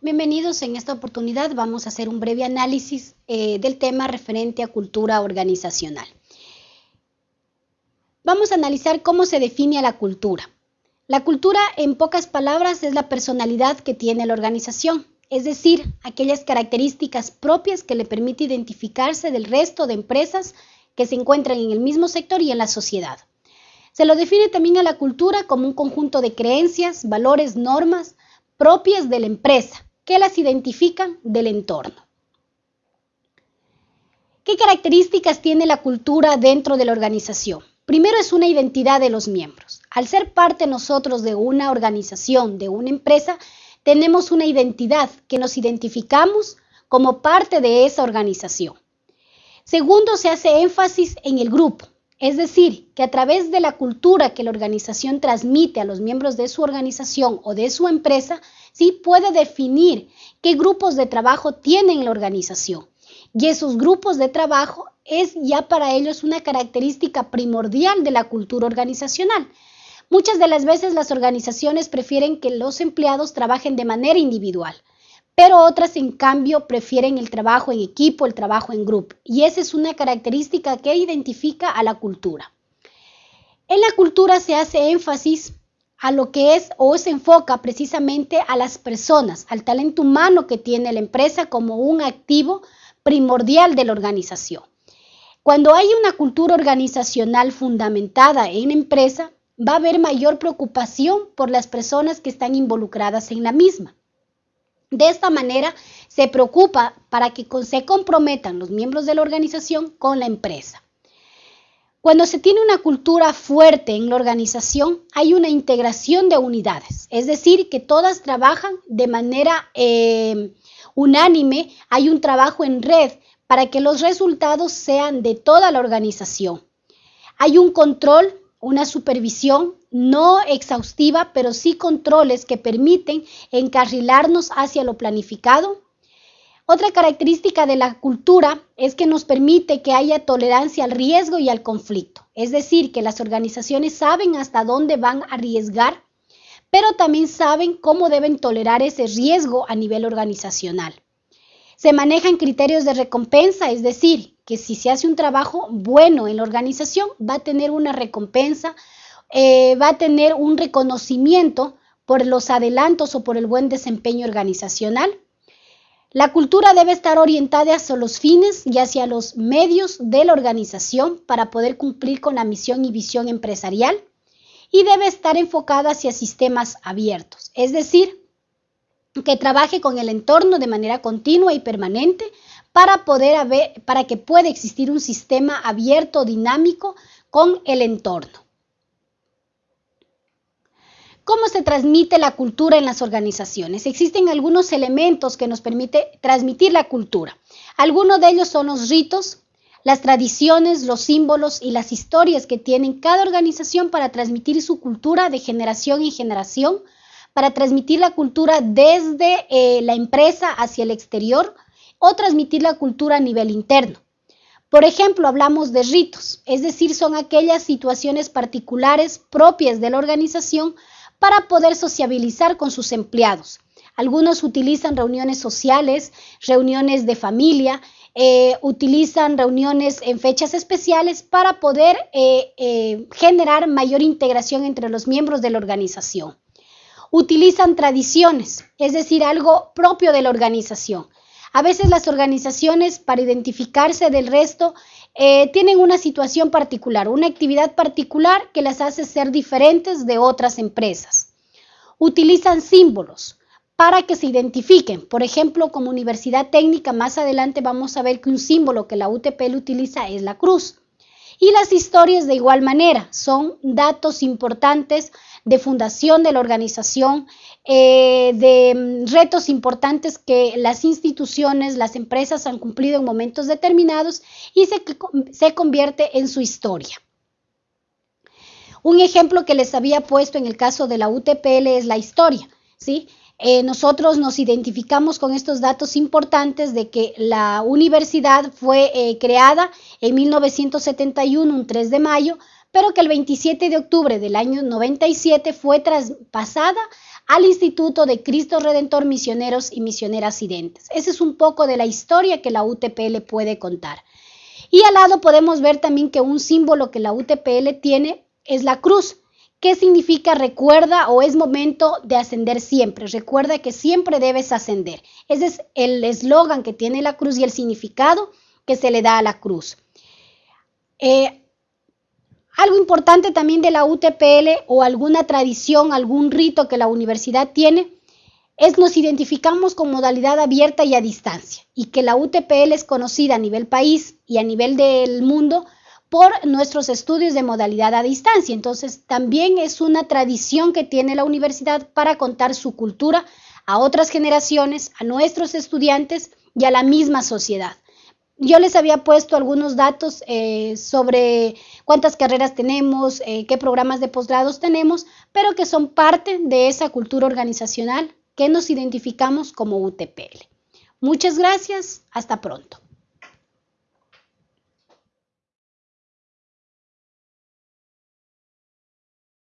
Bienvenidos, en esta oportunidad vamos a hacer un breve análisis eh, del tema referente a cultura organizacional. Vamos a analizar cómo se define a la cultura. La cultura, en pocas palabras, es la personalidad que tiene la organización, es decir, aquellas características propias que le permite identificarse del resto de empresas que se encuentran en el mismo sector y en la sociedad. Se lo define también a la cultura como un conjunto de creencias, valores, normas propias de la empresa que las identifican del entorno. ¿Qué características tiene la cultura dentro de la organización? Primero es una identidad de los miembros. Al ser parte nosotros de una organización, de una empresa, tenemos una identidad que nos identificamos como parte de esa organización. Segundo, se hace énfasis en el grupo, es decir, que a través de la cultura que la organización transmite a los miembros de su organización o de su empresa, sí puede definir qué grupos de trabajo tienen la organización. Y esos grupos de trabajo es ya para ellos una característica primordial de la cultura organizacional. Muchas de las veces las organizaciones prefieren que los empleados trabajen de manera individual, pero otras en cambio prefieren el trabajo en equipo, el trabajo en grupo, y esa es una característica que identifica a la cultura. En la cultura se hace énfasis a lo que es o se enfoca precisamente a las personas, al talento humano que tiene la empresa como un activo primordial de la organización. Cuando hay una cultura organizacional fundamentada en la empresa, va a haber mayor preocupación por las personas que están involucradas en la misma. De esta manera, se preocupa para que se comprometan los miembros de la organización con la empresa. Cuando se tiene una cultura fuerte en la organización, hay una integración de unidades, es decir, que todas trabajan de manera eh, unánime, hay un trabajo en red para que los resultados sean de toda la organización. Hay un control, una supervisión no exhaustiva, pero sí controles que permiten encarrilarnos hacia lo planificado. Otra característica de la cultura es que nos permite que haya tolerancia al riesgo y al conflicto, es decir, que las organizaciones saben hasta dónde van a arriesgar, pero también saben cómo deben tolerar ese riesgo a nivel organizacional. Se manejan criterios de recompensa, es decir, que si se hace un trabajo bueno en la organización, va a tener una recompensa, eh, va a tener un reconocimiento por los adelantos o por el buen desempeño organizacional. La cultura debe estar orientada hacia los fines y hacia los medios de la organización para poder cumplir con la misión y visión empresarial y debe estar enfocada hacia sistemas abiertos, es decir, que trabaje con el entorno de manera continua y permanente para poder haber, para que pueda existir un sistema abierto, dinámico con el entorno. ¿Cómo se transmite la cultura en las organizaciones? Existen algunos elementos que nos permiten transmitir la cultura. Algunos de ellos son los ritos, las tradiciones, los símbolos y las historias que tienen cada organización para transmitir su cultura de generación en generación para transmitir la cultura desde eh, la empresa hacia el exterior o transmitir la cultura a nivel interno. Por ejemplo, hablamos de ritos, es decir, son aquellas situaciones particulares propias de la organización para poder sociabilizar con sus empleados. Algunos utilizan reuniones sociales, reuniones de familia, eh, utilizan reuniones en fechas especiales para poder eh, generar mayor integración entre los miembros de la organización utilizan tradiciones, es decir, algo propio de la organización. A veces las organizaciones, para identificarse del resto, eh, tienen una situación particular, una actividad particular que las hace ser diferentes de otras empresas. Utilizan símbolos para que se identifiquen. Por ejemplo, como universidad técnica, más adelante vamos a ver que un símbolo que la UTP utiliza es la cruz. Y las historias de igual manera son datos importantes de fundación de la organización, eh, de mm, retos importantes que las instituciones, las empresas han cumplido en momentos determinados y se, se convierte en su historia. Un ejemplo que les había puesto en el caso de la UTPL es la historia, ¿sí? Eh, nosotros nos identificamos con estos datos importantes de que la universidad fue eh, creada en 1971, un 3 de mayo, pero que el 27 de octubre del año 97 fue traspasada al Instituto de Cristo Redentor Misioneros y Misioneras Residentes. Ese es un poco de la historia que la UTPL puede contar. Y al lado podemos ver también que un símbolo que la UTPL tiene es la cruz. ¿Qué significa recuerda o es momento de ascender siempre? Recuerda que siempre debes ascender. Ese es el eslogan que tiene la cruz y el significado que se le da a la cruz. Eh, algo importante también de la UTPL o alguna tradición, algún rito que la universidad tiene, es nos identificamos con modalidad abierta y a distancia y que la UTPL es conocida a nivel país y a nivel del mundo por nuestros estudios de modalidad a distancia. Entonces, también es una tradición que tiene la universidad para contar su cultura a otras generaciones, a nuestros estudiantes y a la misma sociedad. Yo les había puesto algunos datos eh, sobre cuántas carreras tenemos, eh, qué programas de posgrados tenemos, pero que son parte de esa cultura organizacional que nos identificamos como UTPL. Muchas gracias, hasta pronto.